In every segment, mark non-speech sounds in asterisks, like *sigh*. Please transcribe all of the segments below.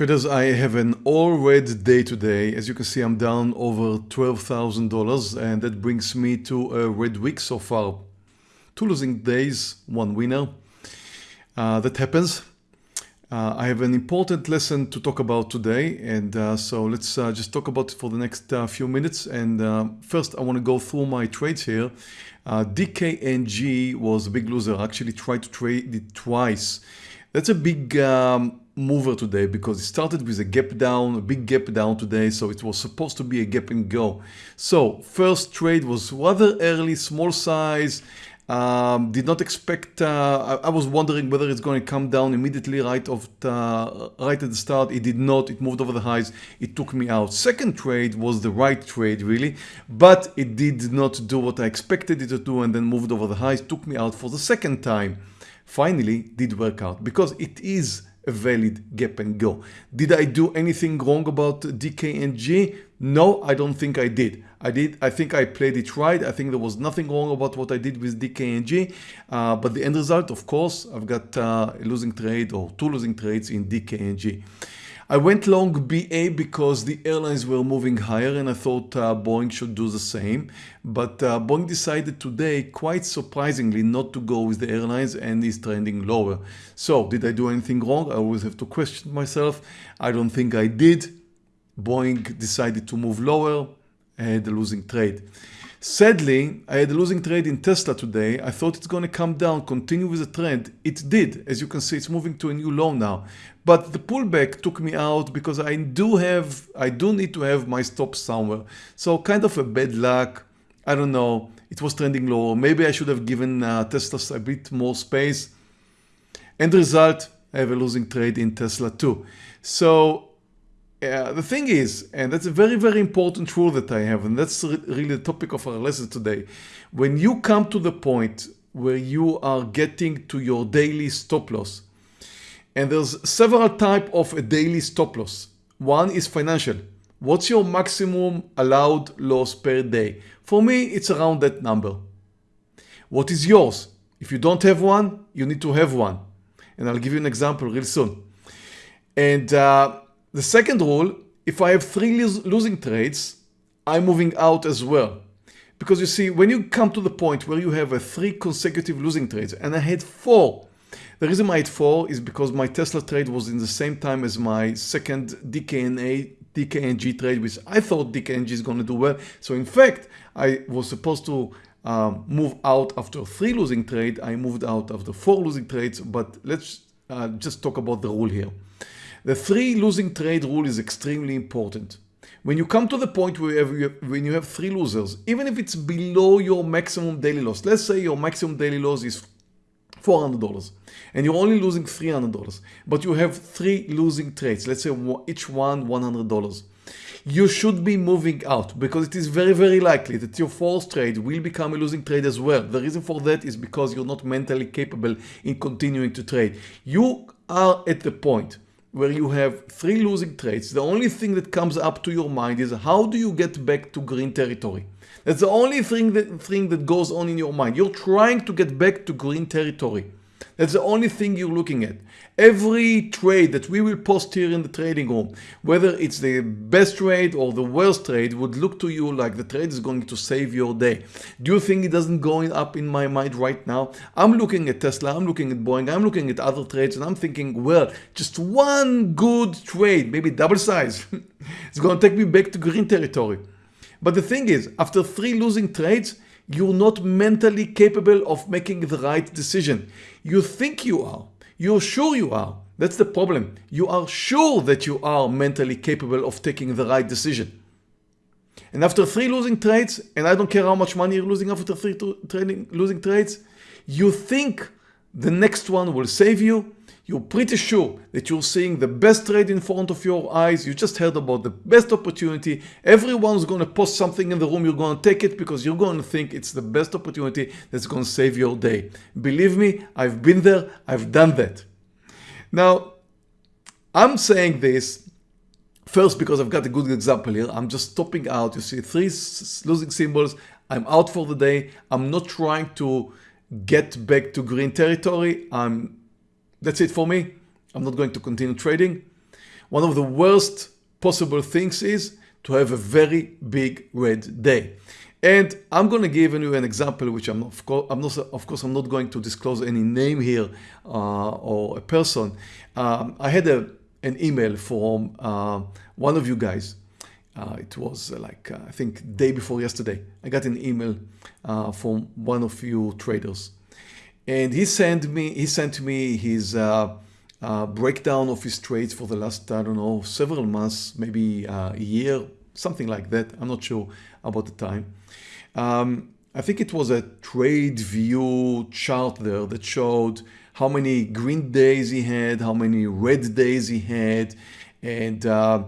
Traders, I have an all red day today. As you can see, I'm down over $12,000 and that brings me to a red week so far. Two losing days, one winner. Uh, that happens. Uh, I have an important lesson to talk about today and uh, so let's uh, just talk about it for the next uh, few minutes and uh, first I want to go through my trades here. DKNG was a big loser. I actually tried to trade it twice. That's a big um, mover today because it started with a gap down, a big gap down today. So it was supposed to be a gap and go. So first trade was rather early, small size. Um, did not expect, uh, I, I, was wondering whether it's going to come down immediately right of the, right at the start. It did not, it moved over the highs. It took me out. Second trade was the right trade really, but it did not do what I expected it to do and then moved over the highs, took me out for the second time. Finally did work out because it is a valid gap and go. Did I do anything wrong about DKNG? No, I don't think I did. I did. I think I played it right. I think there was nothing wrong about what I did with DKNG. Uh, but the end result, of course, I've got uh, a losing trade or two losing trades in DKNG. I went long BA because the airlines were moving higher and I thought uh, Boeing should do the same. But uh, Boeing decided today, quite surprisingly, not to go with the airlines and is trending lower. So did I do anything wrong? I always have to question myself. I don't think I did. Boeing decided to move lower. I had a losing trade. Sadly, I had a losing trade in Tesla today. I thought it's going to come down, continue with the trend. It did. As you can see, it's moving to a new low now. But the pullback took me out because I do have, I do need to have my stop somewhere. So kind of a bad luck. I don't know. It was trending lower. Maybe I should have given uh, Tesla a bit more space. End result, I have a losing trade in Tesla too. So the thing is, and that's a very, very important rule that I have, and that's really the topic of our lesson today. When you come to the point where you are getting to your daily stop loss, and there's several type of a daily stop loss. One is financial. What's your maximum allowed loss per day? For me, it's around that number. What is yours? If you don't have one, you need to have one. And I'll give you an example real soon. And uh, the second rule, if I have three losing trades, I'm moving out as well. Because you see, when you come to the point where you have a three consecutive losing trades, and I had four, the reason I had four is because my Tesla trade was in the same time as my second DKNA DKNG trade, which I thought DKNG is going to do well. So in fact, I was supposed to um, move out after three losing trade. I moved out after four losing trades, but let's uh, just talk about the rule here. The three losing trade rule is extremely important. When you come to the point where you have, when you have three losers, even if it's below your maximum daily loss, let's say your maximum daily loss is $400 and you're only losing $300, but you have three losing trades, let's say each one $100 you should be moving out because it is very very likely that your fourth trade will become a losing trade as well. The reason for that is because you're not mentally capable in continuing to trade. You are at the point where you have three losing trades, the only thing that comes up to your mind is how do you get back to green territory? That's the only thing that, thing that goes on in your mind. You're trying to get back to green territory. That's the only thing you're looking at. Every trade that we will post here in the trading room, whether it's the best trade or the worst trade, would look to you like the trade is going to save your day. Do you think it doesn't go up in my mind right now? I'm looking at Tesla, I'm looking at Boeing, I'm looking at other trades and I'm thinking, well, just one good trade, maybe double size, *laughs* it's going to take me back to green territory. But the thing is, after three losing trades, you're not mentally capable of making the right decision. You think you are. You're sure you are. That's the problem. You are sure that you are mentally capable of taking the right decision. And after three losing trades, and I don't care how much money you're losing after three trading, losing trades, you think the next one will save you, you're pretty sure that you're seeing the best trade in front of your eyes. You just heard about the best opportunity. Everyone's going to post something in the room. You're going to take it because you're going to think it's the best opportunity that's going to save your day. Believe me, I've been there. I've done that. Now, I'm saying this first because I've got a good example here. I'm just stopping out. You see three losing symbols. I'm out for the day. I'm not trying to get back to green territory. I'm that's it for me. I'm not going to continue trading. one of the worst possible things is to have a very big red day. And I'm going to give you an example, which I'm of I'm not, of course, I'm not going to disclose any name here uh, or a person. Um, I had a, an email from uh, one of you guys. Uh, it was uh, like, uh, I think day before yesterday. I got an email uh, from one of you traders. And he sent me, he sent me his uh breakdown of his trades for the last, I don't know, several months, maybe a year, something like that. I'm not sure about the time. Um, I think it was a TraderVue chart there that showed how many green days he had, how many red days he had, and uh,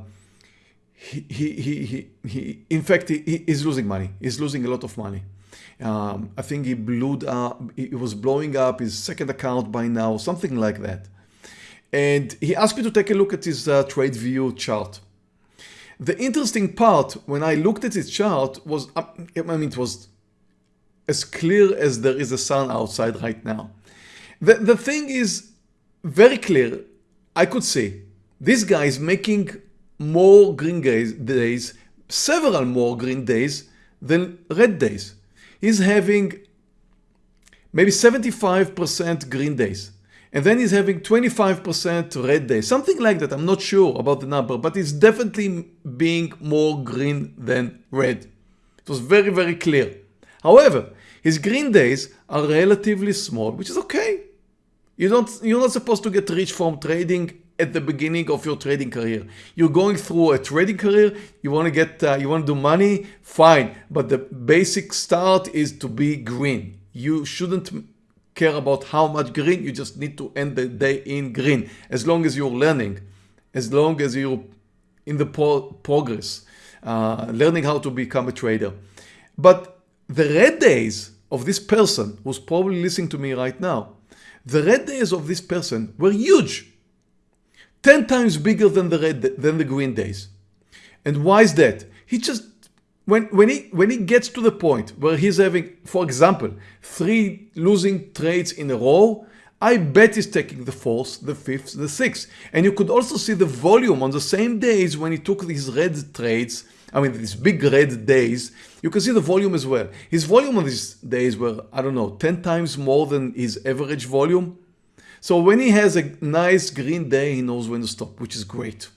he, he, he, he, in fact, he, he's losing money. He's losing a lot of money. Um, I think he blew up, he was blowing up his second account by now, something like that. And he asked me to take a look at his uh, TraderVue chart. The interesting part when I looked at his chart was, uh, I mean, it was as clear as there is a sun outside right now. The, the thing is very clear. I could see this guy is making more green days, several more green days than red days. He's having maybe 75% green days and then he's having 25% red days, something like that. I'm not sure about the number, but it's definitely being more green than red. It was very, very clear. However, his green days are relatively small, which is okay. You don't, you're not supposed to get rich from trading at the beginning of your trading career. You're going through a trading career, you want to get, uh, you want to do money, fine. But the basic start is to be green. You shouldn't care about how much green, you just need to end the day in green. As long as you're learning, as long as you're in the pro progress, uh, learning how to become a trader. But the red days of this person who's probably listening to me right now, the red days of this person were huge. 10 times bigger than the red than the green days. And why is that? He just when, when, he, when he gets to the point where he's having, for example, three losing trades in a row, I bet he's taking the fourth, the fifth, the sixth. And you could also see the volume on the same days when he took these red trades, I mean these big red days, you can see the volume as well. His volume on these days were, I don't know, 10 times more than his average volume. So when he has a nice green day, he knows when to stop, which is great.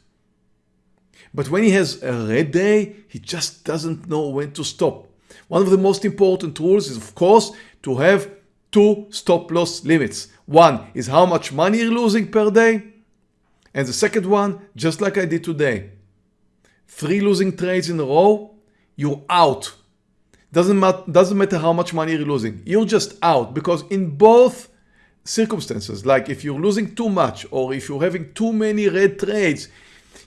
But when he has a red day, he just doesn't know when to stop. One of the most important rules is, of course, to have two stop loss limits. One is how much money you're losing per day. And the second one, just like I did today, three losing trades in a row, you're out. Doesn't, mat doesn't matter how much money you're losing. You're just out because in both circumstances, like if you're losing too much or if you're having too many red trades,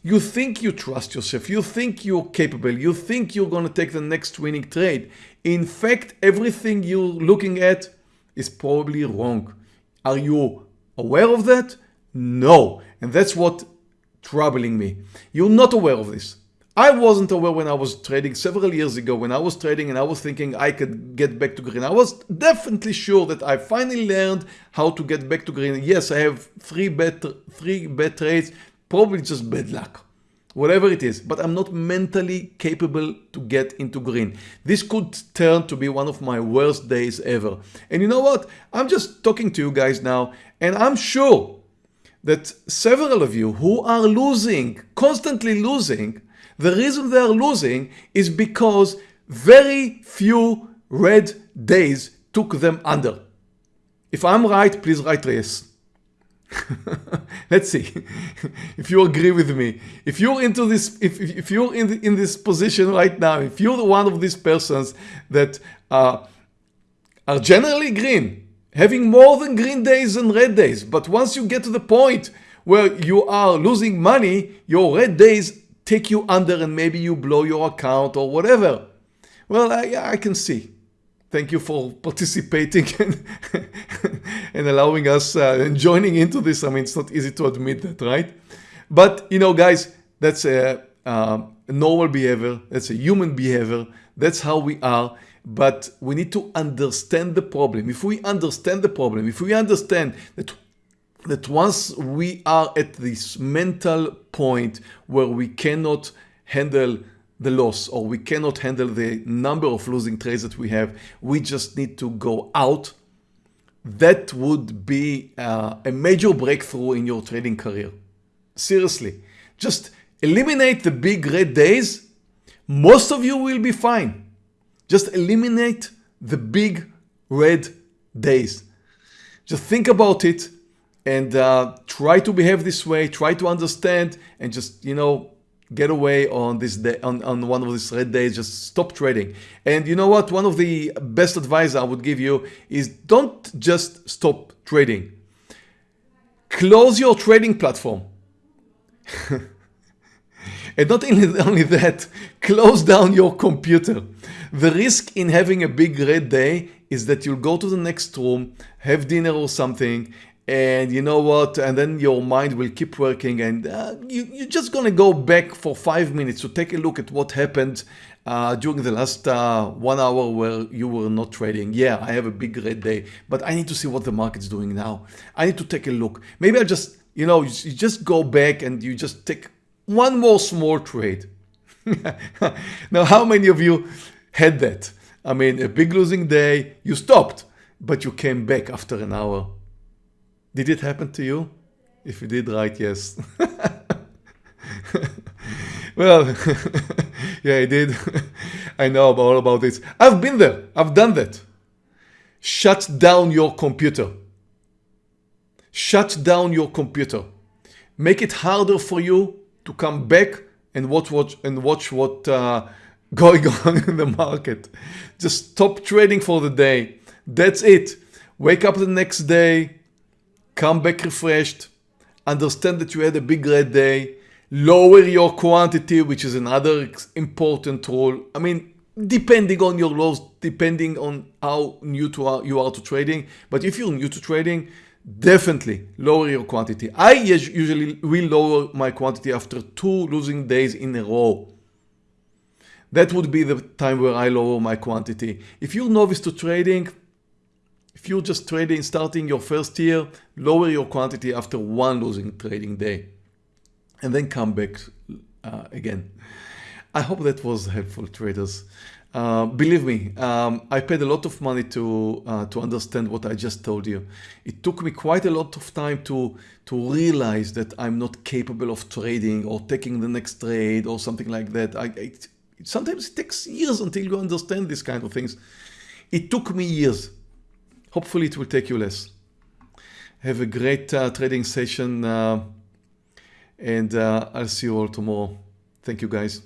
you think you trust yourself. You think you're capable. You think you're going to take the next winning trade. In fact, everything you're looking at is probably wrong. Are you aware of that? No. And that's what troubling me. You're not aware of this. I wasn't aware when I was trading several years ago when I was trading and I was thinking I could get back to green. I was definitely sure that I finally learned how to get back to green. Yes, I have three bad, three bad trades probably just bad luck whatever it is, but I'm not mentally capable to get into green. This could turn to be one of my worst days ever. And you know what? I'm just talking to you guys now, and I'm sure that several of you who are losing, constantly losing, the reason they are losing is because very few red days took them under. If I'm right, please write yes. *laughs* Let's see *laughs* if you agree with me. If you're into this, if, if you're in, the, in this position right now, if you're one of these persons that uh, are generally green, having more than green days and red days, but once you get to the point where you are losing money, your red days take you under and maybe you blow your account or whatever. Well, I, I can see. Thank you for *laughs* participating and, and allowing us uh, and joining into this. I mean, it's not easy to admit that, right? But, you know, guys, that's a, a normal behavior. That's a human behavior. That's how we are. But we need to understand the problem. If we understand the problem, if we understand that that once we are at this mental point where we cannot handle the loss or we cannot handle the number of losing trades that we have, we just need to go out. That would be uh, a major breakthrough in your trading career. Seriously, just eliminate the big red days. Most of you will be fine. Just eliminate the big red days. Just think about it and uh, try to behave this way, try to understand and just, you know, get away on this day, on, on one of these red days, just stop trading. And you know what? One of the best advice I would give you is don't just stop trading. Close your trading platform. *laughs* and not *laughs* only that, close down your computer. The risk in having a big red day is that you'll go to the next room, have dinner or something, and you know what? And then your mind will keep working and uh, you, you're just gonna go back for five minutes to take a look at what happened uh, during the last uh, one hour where you were not trading. Yeah I have a big red day but I need to see what the market's doing now. I need to take a look. Maybe I just you know you just go back and you just take one more small trade. *laughs* Now how many of you had that? I mean a big losing day you stopped but you came back after an hour did it happen to you? If you did, write yes. *laughs* well, *laughs* yeah, I did. *laughs* I know all about this. I've been there. I've done that. Shut down your computer. Shut down your computer. Make it harder for you to come back and watch, watch and watch what uh, going on in the market. Just stop trading for the day. That's it. Wake up the next day, come back refreshed, understand that you had a big red day, lower your quantity, which is another important rule. I mean, depending on your loss, depending on how new to are, you are to trading. But if you're new to trading, definitely lower your quantity. I usually will lower my quantity after two losing days in a row. That would be the time where I lower my quantity. If you're novice to trading, if you're just trading, starting your first year, lower your quantity after one losing trading day and then come back uh, again. I hope that was helpful traders. Uh, believe me, um, I paid a lot of money to uh, to understand what I just told you. It took me quite a lot of time to to realize that I'm not capable of trading or taking the next trade or something like that. I, it, sometimes it takes years until you understand these kind of things. It took me years. Hopefully it will take you less. Have a great uh, trading session uh, and uh, I'll see you all tomorrow. Thank you guys.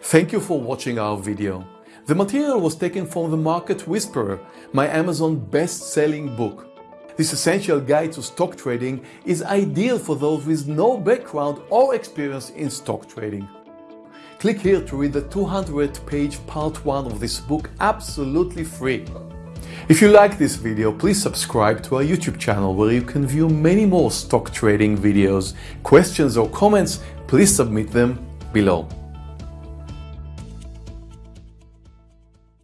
Thank you for watching our video. The material was taken from The Market Whisperer, my Amazon best-selling book. This essential guide to stock trading is ideal for those with no background or experience in stock trading. Click here to read the 200 page part 1 of this book absolutely free. If you like this video, please subscribe to our YouTube channel where you can view many more stock trading videos. Questions or comments, please submit them below.